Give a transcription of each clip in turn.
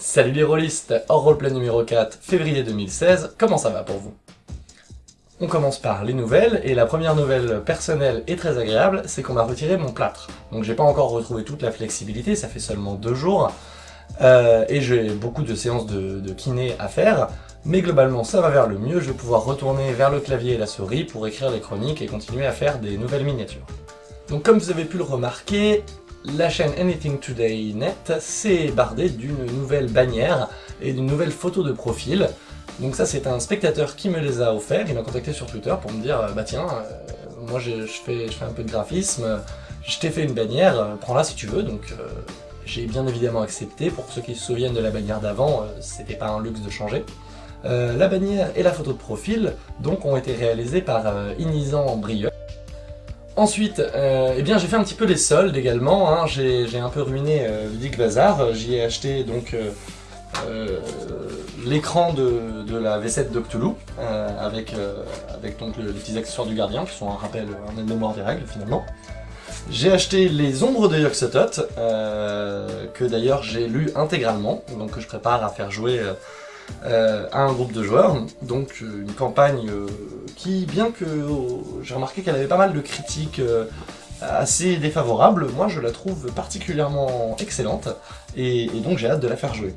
Salut les rôlistes, hors roleplay numéro 4, février 2016, comment ça va pour vous? On commence par les nouvelles, et la première nouvelle personnelle et très agréable, c'est qu'on m'a retiré mon plâtre. Donc j'ai pas encore retrouvé toute la flexibilité, ça fait seulement deux jours, euh, et j'ai beaucoup de séances de, de kiné à faire, mais globalement ça va vers le mieux, je vais pouvoir retourner vers le clavier et la souris pour écrire les chroniques et continuer à faire des nouvelles miniatures. Donc comme vous avez pu le remarquer, la chaîne Anything Today Net s'est bardée d'une nouvelle bannière et d'une nouvelle photo de profil. Donc ça c'est un spectateur qui me les a offerts, il m'a contacté sur Twitter pour me dire bah tiens, euh, moi je, fais, un peu de graphisme, je t'ai fait une bannière, euh, prends-la si tu veux, donc euh, j'ai bien évidemment accepté, pour ceux qui se souviennent de la bannière d'avant, c'était pas un luxe de changer. la bannière et la photo de profil donc ont été réalisées par Inizan Brieux, Ensuite, euh, eh bien j'ai fait un petit peu les soldes également, hein. j'ai un peu ruiné euh, Ludic Bazar, j'y ai acheté donc euh, euh, l'écran de, la V7 d'Octulu, avec, donc les petits accessoires du gardien, qui sont un rappel, un aide-mémoire des règles finalement. J'ai acheté les ombres de Yoxotot, que d'ailleurs j'ai lu intégralement, donc que je prépare à faire jouer à un groupe de joueurs, donc euh, une campagne euh, qui, bien que j'ai remarqué qu'elle avait pas mal de critiques assez défavorables, moi je la trouve particulièrement excellente, et, donc j'ai hâte de la faire jouer.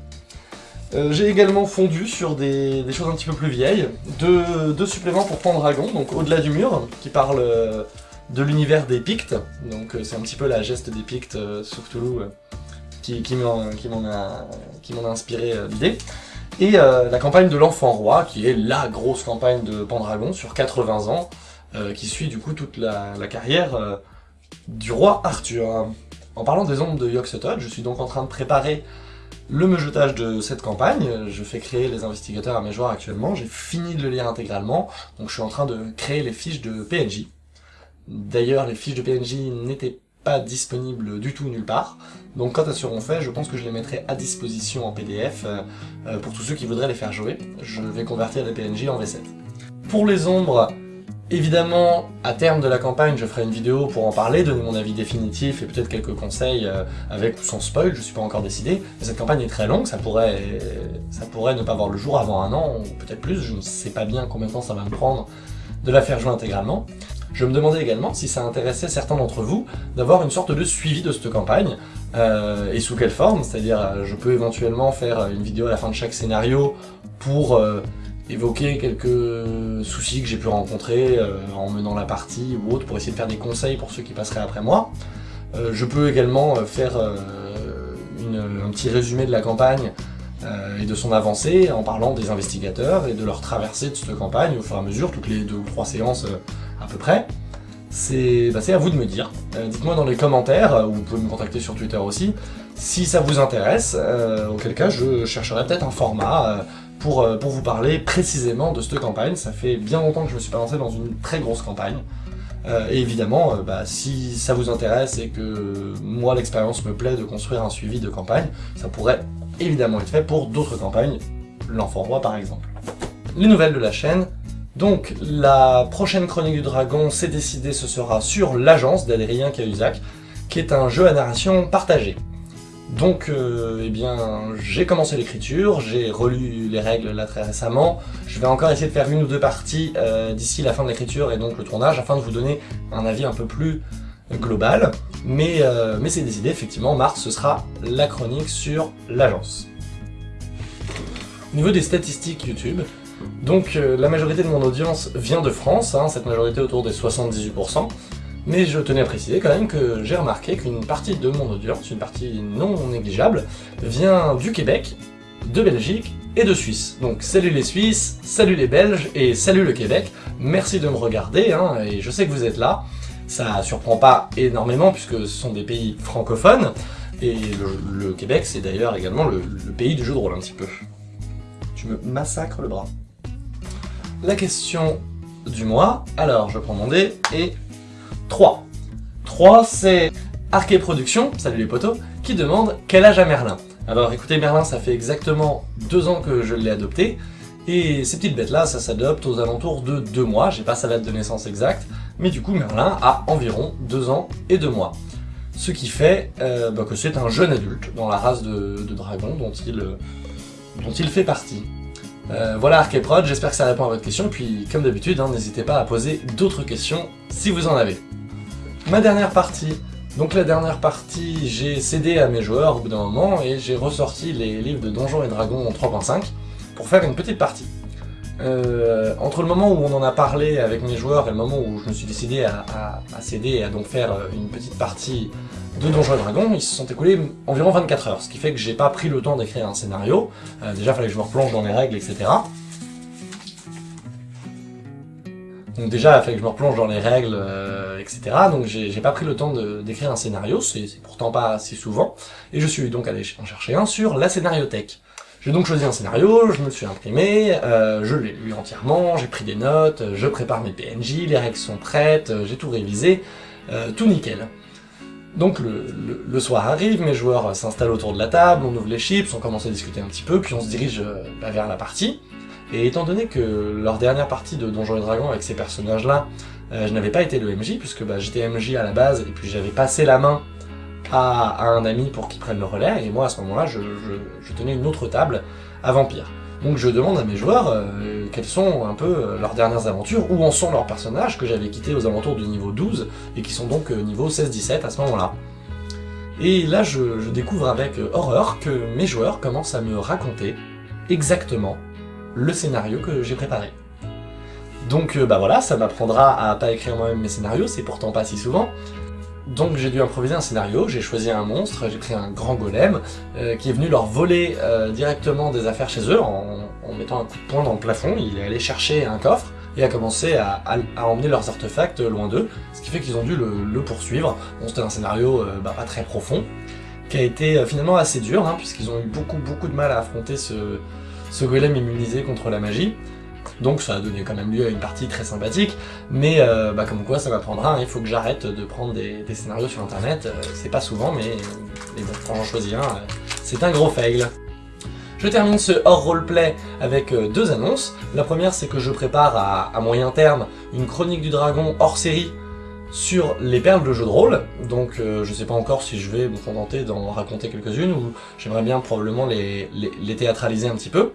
j'ai également fondu sur des, choses un petit peu plus vieilles, deux, suppléments pour Pendragon, donc Au-delà du mur, qui parle de l'univers des Pictes, donc c'est un petit peu la geste des Pictes sur Cthulhu qui, m'en a, inspiré l'idée et euh, la campagne de l'Enfant Roi, qui est la grosse campagne de Pendragon sur 80 ans, euh, qui suit du coup toute la, carrière euh, du roi Arthur. En parlant des ombres de Yogg-Sothoth, je suis donc en train de préparer le meujetage de cette campagne, je fais créer les investigateurs à mes joueurs actuellement, j'ai fini de le lire intégralement, donc je suis en train de créer les fiches de PNJ. D'ailleurs, les fiches de PNJ n'étaient pas disponibles du tout nulle part, donc quand elles seront faites, je pense que je les mettrai à disposition en PDF euh, euh, pour tous ceux qui voudraient les faire jouer. Je vais convertir les PNJ en V7. Pour les ombres, évidemment, à terme de la campagne, je ferai une vidéo pour en parler, donner mon avis définitif et peut-être quelques conseils euh, avec ou sans spoil, je suis pas encore décidé. Mais cette campagne est très longue, ça pourrait, ça pourrait ne pas voir le jour avant un an, ou peut-être plus, je ne sais pas bien combien de temps ça va me prendre de la faire jouer intégralement. Je me demandais également si ça intéressait certains d'entre vous d'avoir une sorte de suivi de cette campagne, euh, et sous quelle forme, c'est-à-dire euh, je peux éventuellement faire une vidéo à la fin de chaque scénario pour euh, évoquer quelques soucis que j'ai pu rencontrer en menant la partie ou autre, pour essayer de faire des conseils pour ceux qui passeraient après moi. je peux également faire un petit résumé de la campagne et de son avancée en parlant des investigateurs et de leur traversée de cette campagne au fur et à mesure, toutes les deux ou trois séances à peu près. C'est bah, à vous de me dire. Euh, dites-moi dans les commentaires, euh, ou vous pouvez me contacter sur Twitter aussi, si ça vous intéresse, euh, auquel cas je chercherai peut-être un format pour, pour vous parler précisément de cette campagne. Ça fait bien longtemps que je me suis pas lancé dans une très grosse campagne. et évidemment, bah, si ça vous intéresse et que moi l'expérience me plaît de construire un suivi de campagne, ça pourrait évidemment être fait pour d'autres campagnes, l'Enfant Roi par exemple. Les nouvelles de la chaîne, donc, la prochaine Chronique du Dragon, c'est décidé, ce sera sur l'Agence d'Adrien Cahuzac, qui est un jeu à narration partagée. Donc, euh, eh bien, j'ai commencé l'écriture, j'ai relu les règles là très récemment, je vais encore essayer de faire une ou deux parties euh, d'ici la fin de l'écriture et donc le tournage, afin de vous donner un avis un peu plus global, mais, euh, mais c'est décidé, effectivement, mars, ce sera la chronique sur l'agence. Au niveau des statistiques YouTube, donc euh, la majorité de mon audience vient de France, hein, cette majorité autour des 78%, mais je tenais à préciser quand même que j'ai remarqué qu'une partie de mon audience, une partie non négligeable, vient du Québec, de Belgique et de Suisse. Donc salut les Suisses, salut les Belges et salut le Québec, merci de me regarder, hein, et je sais que vous êtes là, ça surprend pas énormément puisque ce sont des pays francophones, et le, Québec c'est d'ailleurs également le, le pays du jeu de rôle un petit peu. Tu me massacres le bras la question du mois. Alors, je prends mon dé et 3. 3, c'est Arquet Productions, salut les potos, qui demande quel âge a Merlin Alors écoutez, Merlin, ça fait exactement deux ans que je l'ai adopté, et ces petites bêtes-là, ça s'adopte aux alentours de deux mois, j'ai pas sa date de naissance exacte, mais du coup Merlin a environ deux ans et deux mois. ce qui fait euh, bah, que c'est un jeune adulte dans la race de, dragon dont il, fait partie. Euh, voilà Arkeprod, j'espère que ça répond à votre question, puis comme d'habitude, hein, n'hésitez pas à poser d'autres questions si vous en avez. Ma dernière partie, donc la dernière partie, j'ai cédé à mes joueurs au bout d'un moment, et j'ai ressorti les livres de Donjons et Dragons 3.5 pour faire une petite partie. Euh, entre le moment où on en a parlé avec mes joueurs et le moment où je me suis décidé à, céder et à donc faire euh, une petite partie de Donjons et Dragons, ils se sont écoulés environ 24 heures, ce qui fait que j'ai pas pris le temps d'écrire un scénario. Euh, déjà, fallait que je me replonge dans les règles, etc. Donc déjà, il fallait que je me replonge dans les règles, etc. Donc j'ai pas pris le temps d'écrire un scénario, c'est pourtant pas si souvent. Et je suis donc allé en chercher un sur la scénariothèque. J'ai donc choisi un scénario, je me suis imprimé, euh, je l'ai lu entièrement, j'ai pris des notes, je prépare mes PNJ, les règles sont prêtes, euh, j'ai tout révisé, euh, tout nickel. Donc le, soir arrive, mes joueurs s'installent autour de la table, on ouvre les chips, on commence à discuter un petit peu, puis on se dirige bah, vers la partie. Et étant donné que leur dernière partie de Donjons et Dragons avec ces personnages-là, je n'avais pas été le MJ, puisque bah, j'étais MJ à la base, et puis j'avais passé la main à, un ami pour qu'il prenne le relais, et moi à ce moment-là, je, tenais une autre table à Vampire. Donc je demande à mes joueurs euh, quelles sont un peu euh, leurs dernières aventures, où en sont leurs personnages que j'avais quittés aux alentours du niveau 12, et qui sont donc euh, niveau 16-17 à ce moment-là. Et là, je, découvre avec horreur que mes joueurs commencent à me raconter exactement le scénario que j'ai préparé. Donc bah voilà, ça m'apprendra à pas écrire moi-même mes scénarios, c'est pourtant pas si souvent, donc j'ai dû improviser un scénario, j'ai choisi un monstre, j'ai pris un grand golem, euh, qui est venu leur voler euh, directement des affaires chez eux en, mettant un coup de poing dans le plafond, il est allé chercher un coffre, et a commencé à, emmener leurs artefacts loin d'eux, ce qui fait qu'ils ont dû le, poursuivre. Bon c'était un scénario euh, bah, pas très profond, qui a été finalement assez dur, hein, puisqu'ils ont eu beaucoup beaucoup de mal à affronter ce, ce golem immunisé contre la magie, donc ça a donné quand même lieu à une partie très sympathique, mais euh, bah, comme quoi ça m'apprendra, hein, il faut que j'arrête de prendre des, scénarios sur internet, euh, c'est pas souvent, mais, bon, quand j'en choisis un, euh, c'est un gros fail. Je termine ce hors roleplay avec deux annonces. La première, c'est que je prépare à, moyen terme une chronique du dragon hors série sur les perles de jeu de rôle, donc je sais pas encore si je vais me contenter d'en raconter quelques-unes, ou j'aimerais bien probablement les théâtraliser un petit peu.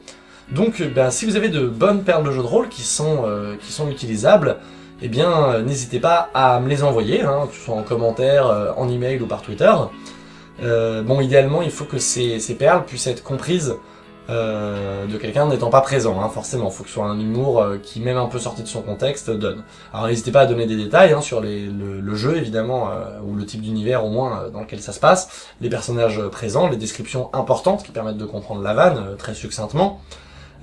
Donc ben, si vous avez de bonnes perles de jeux de rôle qui sont, euh, qui sont utilisables, eh bien euh, n'hésitez pas à me les envoyer, hein, que ce soit en commentaire, en email ou par Twitter. bon, idéalement, il faut que ces, ces perles puissent être comprises de quelqu'un n'étant pas présent, hein, forcément. Il faut que ce soit un humour qui, même un peu sorti de son contexte, donne. Alors n'hésitez pas à donner des détails hein, sur les, le, le, jeu, évidemment, ou le type d'univers au moins dans lequel ça se passe, les personnages présents, les descriptions importantes qui permettent de comprendre la vanne très succinctement,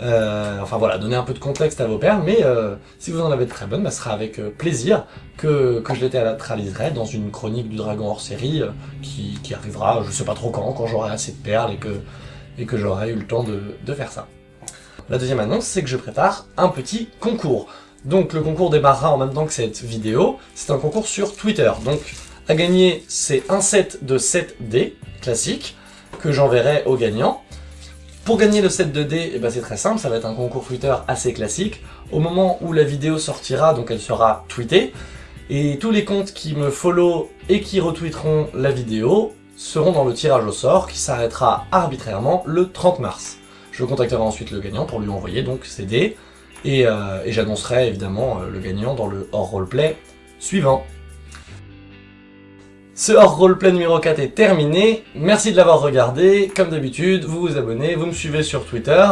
euh, enfin voilà, donner un peu de contexte à vos perles, mais euh, si vous en avez de très bonnes, bah, ce sera avec euh, plaisir que, que je les théâtraliserai dans une chronique du dragon hors série qui, qui, arrivera, je sais pas trop quand, quand j'aurai assez de perles et que, et que j'aurai eu le temps de, de faire ça. La deuxième annonce, c'est que je prépare un petit concours. Donc le concours démarrera en même temps que cette vidéo, c'est un concours sur Twitter. Donc à gagner, c'est un set de 7 dés classique que j'enverrai aux gagnants. Pour gagner le set de dés, eh ben c'est très simple, ça va être un concours Twitter assez classique. Au moment où la vidéo sortira, donc elle sera tweetée, et tous les comptes qui me follow et qui retweeteront la vidéo seront dans le tirage au sort qui s'arrêtera arbitrairement le 30 mars. Je contacterai ensuite le gagnant pour lui envoyer donc ses dés, et, euh, et j'annoncerai évidemment euh, le gagnant dans le hors roleplay suivant. Ce hors roleplay numéro 4 est terminé, merci de l'avoir regardé, comme d'habitude, vous vous abonnez, vous me suivez sur Twitter,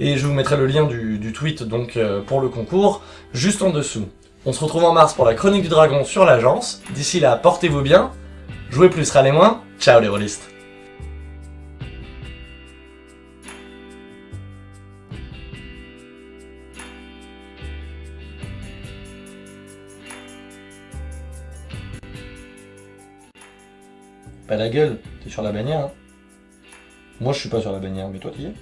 et je vous mettrai le lien du, tweet donc euh, pour le concours, juste en dessous. On se retrouve en mars pour la chronique du dragon sur l'agence, d'ici là, portez-vous bien, jouez plus, râlez moins, ciao les rôlistes la gueule, t'es sur la bannière. Hein. Moi je suis pas sur la bannière, mais toi t'y es